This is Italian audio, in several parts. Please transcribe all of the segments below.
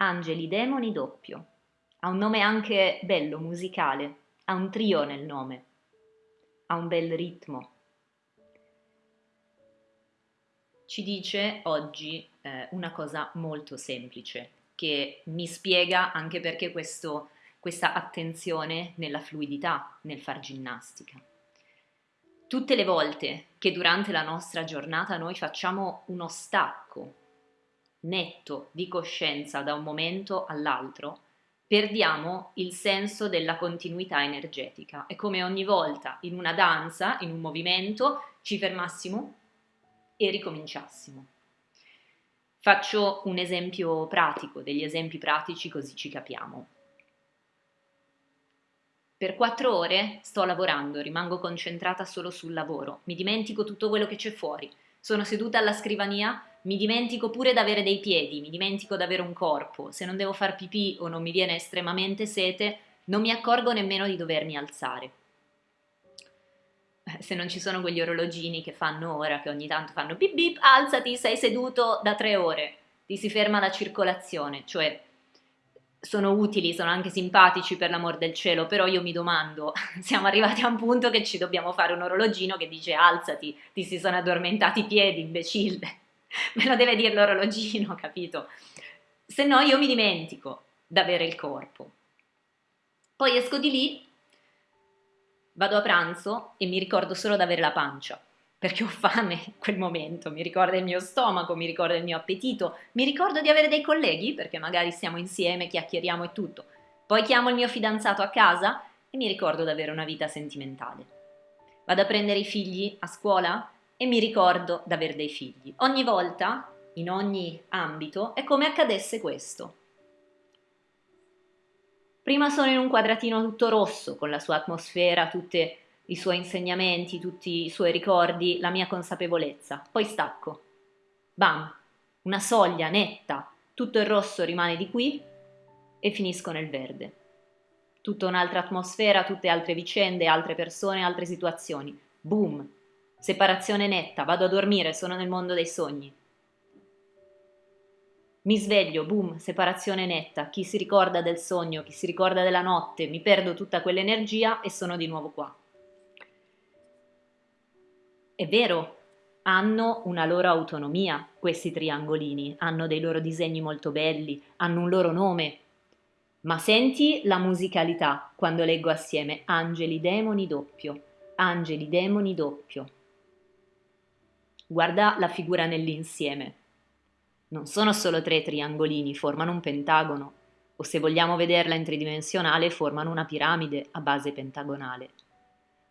Angeli Demoni doppio. Ha un nome anche bello, musicale, ha un trio nel nome, ha un bel ritmo. Ci dice oggi eh, una cosa molto semplice che mi spiega anche perché questo, questa attenzione nella fluidità nel far ginnastica. Tutte le volte che durante la nostra giornata noi facciamo uno stacco netto di coscienza da un momento all'altro, perdiamo il senso della continuità energetica. È come ogni volta in una danza, in un movimento, ci fermassimo e ricominciassimo. Faccio un esempio pratico, degli esempi pratici così ci capiamo. Per quattro ore sto lavorando, rimango concentrata solo sul lavoro, mi dimentico tutto quello che c'è fuori. Sono seduta alla scrivania mi dimentico pure di avere dei piedi, mi dimentico di avere un corpo, se non devo far pipì o non mi viene estremamente sete, non mi accorgo nemmeno di dovermi alzare. Eh, se non ci sono quegli orologini che fanno ora, che ogni tanto fanno bip bip, alzati, sei seduto da tre ore, ti si ferma la circolazione, cioè sono utili, sono anche simpatici per l'amor del cielo, però io mi domando, siamo arrivati a un punto che ci dobbiamo fare un orologino che dice alzati, ti si sono addormentati i piedi, imbecille. me lo deve dire l'orologino, capito? Se no io mi dimentico d'avere il corpo. Poi esco di lì, vado a pranzo e mi ricordo solo d'avere la pancia, perché ho fame quel momento, mi ricorda il mio stomaco, mi ricorda il mio appetito, mi ricordo di avere dei colleghi, perché magari stiamo insieme, chiacchieriamo e tutto. Poi chiamo il mio fidanzato a casa e mi ricordo d'avere una vita sentimentale. Vado a prendere i figli a scuola e mi ricordo d'aver dei figli. Ogni volta, in ogni ambito, è come accadesse questo. Prima sono in un quadratino tutto rosso, con la sua atmosfera, tutti i suoi insegnamenti, tutti i suoi ricordi, la mia consapevolezza. Poi stacco. Bam! Una soglia netta, tutto il rosso rimane di qui e finisco nel verde. Tutta un'altra atmosfera, tutte altre vicende, altre persone, altre situazioni. Boom! Separazione netta, vado a dormire, sono nel mondo dei sogni. Mi sveglio, boom, separazione netta, chi si ricorda del sogno, chi si ricorda della notte, mi perdo tutta quell'energia e sono di nuovo qua. È vero, hanno una loro autonomia questi triangolini, hanno dei loro disegni molto belli, hanno un loro nome, ma senti la musicalità quando leggo assieme angeli, demoni, doppio, angeli, demoni, doppio. Guarda la figura nell'insieme. Non sono solo tre triangolini, formano un pentagono, o se vogliamo vederla in tridimensionale, formano una piramide a base pentagonale.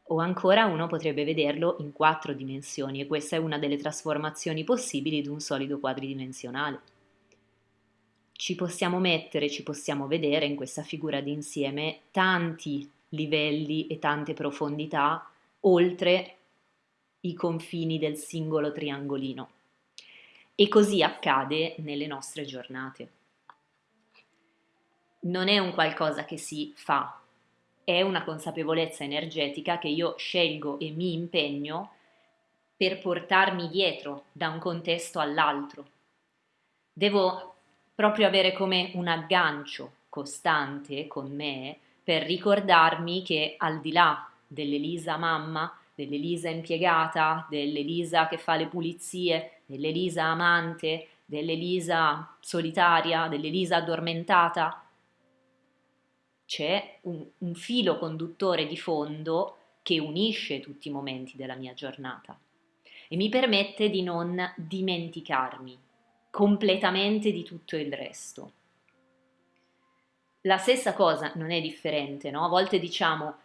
O ancora uno potrebbe vederlo in quattro dimensioni e questa è una delle trasformazioni possibili di un solido quadridimensionale. Ci possiamo mettere, ci possiamo vedere in questa figura d'insieme tanti livelli e tante profondità oltre i confini del singolo triangolino. E così accade nelle nostre giornate. Non è un qualcosa che si fa, è una consapevolezza energetica che io scelgo e mi impegno per portarmi dietro da un contesto all'altro. Devo proprio avere come un aggancio costante con me per ricordarmi che al di là dell'Elisa mamma dell'Elisa impiegata, dell'Elisa che fa le pulizie, dell'Elisa amante, dell'Elisa solitaria, dell'Elisa addormentata. C'è un, un filo conduttore di fondo che unisce tutti i momenti della mia giornata e mi permette di non dimenticarmi completamente di tutto il resto. La stessa cosa non è differente, no? A volte diciamo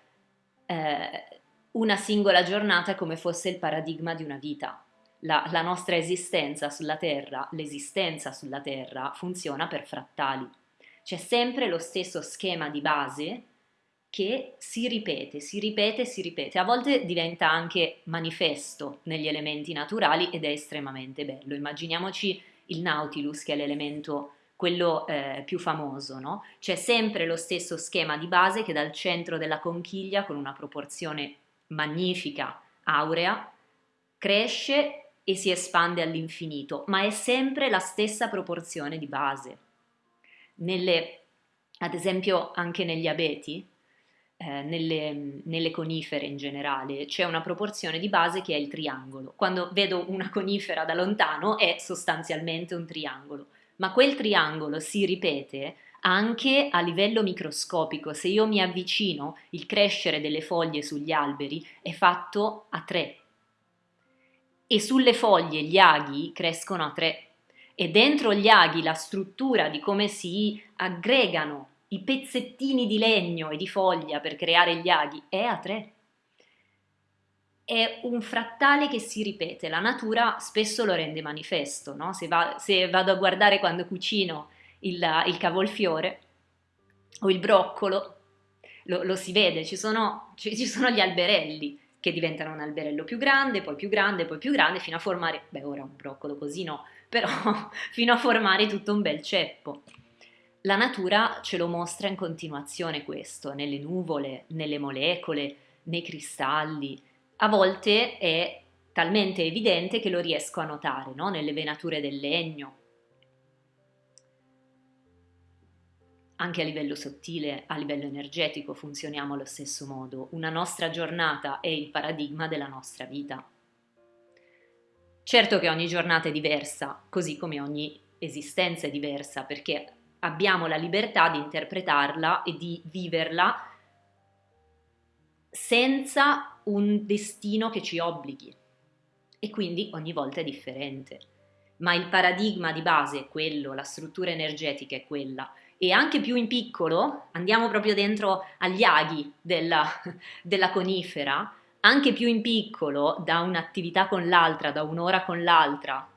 eh, una singola giornata come fosse il paradigma di una vita. La, la nostra esistenza sulla Terra, l'esistenza sulla Terra funziona per frattali. C'è sempre lo stesso schema di base che si ripete, si ripete, si ripete. A volte diventa anche manifesto negli elementi naturali ed è estremamente bello. Immaginiamoci il Nautilus che è l'elemento quello eh, più famoso, no? C'è sempre lo stesso schema di base che dal centro della conchiglia con una proporzione magnifica, aurea, cresce e si espande all'infinito, ma è sempre la stessa proporzione di base. nelle, ad esempio anche negli abeti, eh, nelle, nelle, conifere in generale, c'è una proporzione di base che è il triangolo. Quando vedo una conifera da lontano è sostanzialmente un triangolo, ma quel triangolo si ripete anche a livello microscopico. Se io mi avvicino, il crescere delle foglie sugli alberi è fatto a tre. E sulle foglie gli aghi crescono a tre. E dentro gli aghi la struttura di come si aggregano i pezzettini di legno e di foglia per creare gli aghi è a tre. È un frattale che si ripete, la natura spesso lo rende manifesto, no? se, va, se, vado a guardare quando cucino il, il cavolfiore o il broccolo, lo, lo si vede, ci sono, ci, ci sono gli alberelli che diventano un alberello più grande, poi più grande, poi più grande, fino a formare, beh ora un broccolo così no, però fino a formare tutto un bel ceppo. La natura ce lo mostra in continuazione questo, nelle nuvole, nelle molecole, nei cristalli. A volte è talmente evidente che lo riesco a notare, no? nelle venature del legno. Anche a livello sottile, a livello energetico funzioniamo allo stesso modo. Una nostra giornata è il paradigma della nostra vita. Certo che ogni giornata è diversa, così come ogni esistenza è diversa, perché abbiamo la libertà di interpretarla e di viverla senza un destino che ci obblighi e quindi ogni volta è differente. Ma il paradigma di base è quello, la struttura energetica è quella e anche più in piccolo, andiamo proprio dentro agli aghi della, della conifera, anche più in piccolo da un'attività con l'altra, da un'ora con l'altra,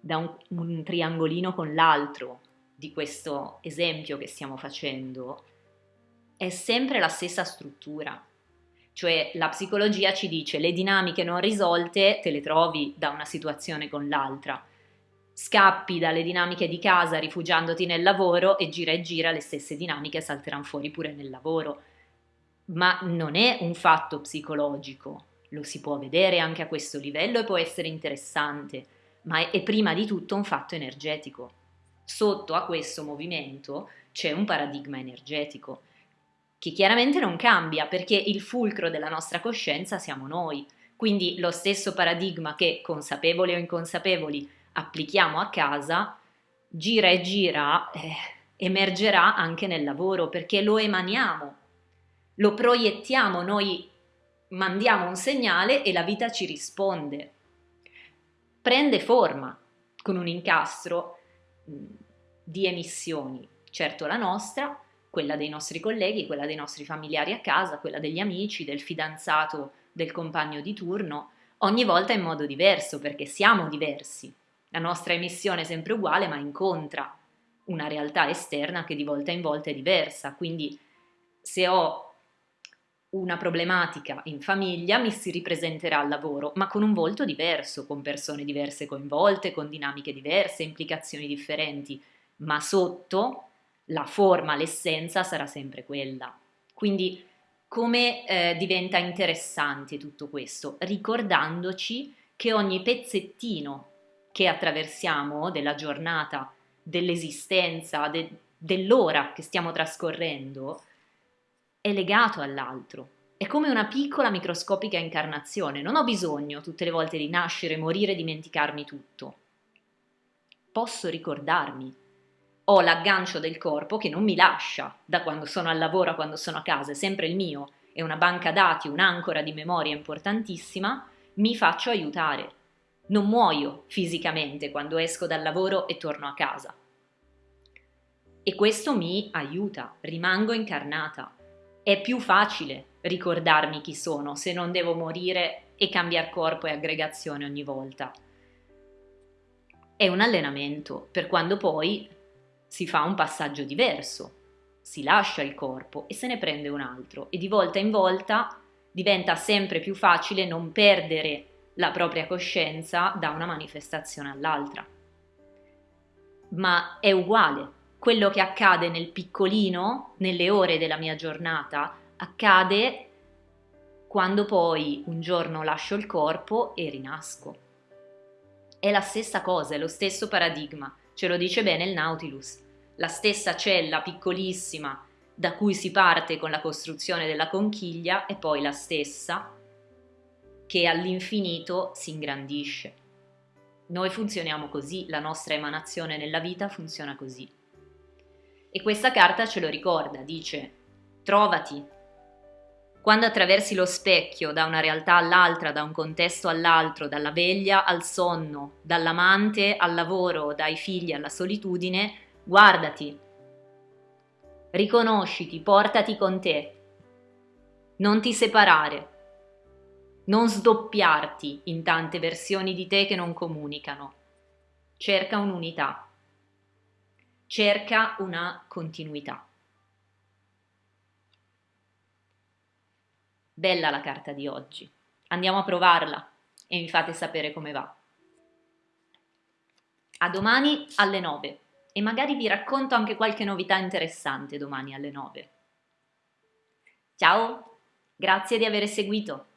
da un, un triangolino con l'altro di questo esempio che stiamo facendo, è sempre la stessa struttura. Cioè la psicologia ci dice le dinamiche non risolte te le trovi da una situazione con l'altra. Scappi dalle dinamiche di casa rifugiandoti nel lavoro e gira e gira le stesse dinamiche salteranno fuori pure nel lavoro. Ma non è un fatto psicologico, lo si può vedere anche a questo livello e può essere interessante ma è, prima di tutto un fatto energetico. Sotto a questo movimento c'è un paradigma energetico che chiaramente non cambia perché il fulcro della nostra coscienza siamo noi. Quindi lo stesso paradigma che consapevoli o inconsapevoli applichiamo a casa, gira e gira, eh, emergerà anche nel lavoro perché lo emaniamo, lo proiettiamo, noi mandiamo un segnale e la vita ci risponde prende forma con un incastro di emissioni, certo la nostra, quella dei nostri colleghi, quella dei nostri familiari a casa, quella degli amici, del fidanzato, del compagno di turno, ogni volta in modo diverso perché siamo diversi. La nostra emissione è sempre uguale ma incontra una realtà esterna che di volta in volta è diversa, quindi se ho una problematica in famiglia mi si ripresenterà al lavoro, ma con un volto diverso, con persone diverse coinvolte, con dinamiche diverse, implicazioni differenti, ma sotto la forma, l'essenza sarà sempre quella. Quindi come eh, diventa interessante tutto questo? Ricordandoci che ogni pezzettino che attraversiamo della giornata, dell'esistenza, de- dell'ora che stiamo trascorrendo, è legato all'altro. È come una piccola microscopica incarnazione. Non ho bisogno tutte le volte di nascere, morire, dimenticarmi tutto. Posso ricordarmi. Ho l'aggancio del corpo che non mi lascia da quando sono al lavoro a quando sono a casa, è sempre il mio. È una banca dati, un'ancora di memoria importantissima. Mi faccio aiutare. Non muoio fisicamente quando esco dal lavoro e torno a casa. E questo mi aiuta, rimango incarnata, è più facile ricordarmi chi sono se non devo morire e cambiare corpo e aggregazione ogni volta. È un allenamento per quando poi si fa un passaggio diverso, si lascia il corpo e se ne prende un altro e di volta in volta diventa sempre più facile non perdere la propria coscienza da una manifestazione all'altra. Ma è uguale quello che accade nel piccolino, nelle ore della mia giornata, accade quando poi un giorno lascio il corpo e rinasco. È la stessa cosa, è lo stesso paradigma, Ce lo dice bene il Nautilus. La stessa cella piccolissima da cui si parte con la costruzione della conchiglia è poi la stessa che all'infinito si ingrandisce. Noi funzioniamo così, la nostra emanazione nella vita funziona così. E questa carta ce lo ricorda, dice trovati. Quando attraversi lo specchio da una realtà all'altra, da un contesto all'altro, dalla veglia al sonno, dall'amante al lavoro, dai figli alla solitudine, guardati, riconosciti, portati con te, non ti separare, non sdoppiarti in tante versioni di te che non comunicano, cerca un'unità, cerca una continuità. Bella la carta di oggi, andiamo a provarla e mi fate sapere come va. A domani alle 9 e magari vi racconto anche qualche novità interessante domani alle 9. Ciao, grazie di aver seguito.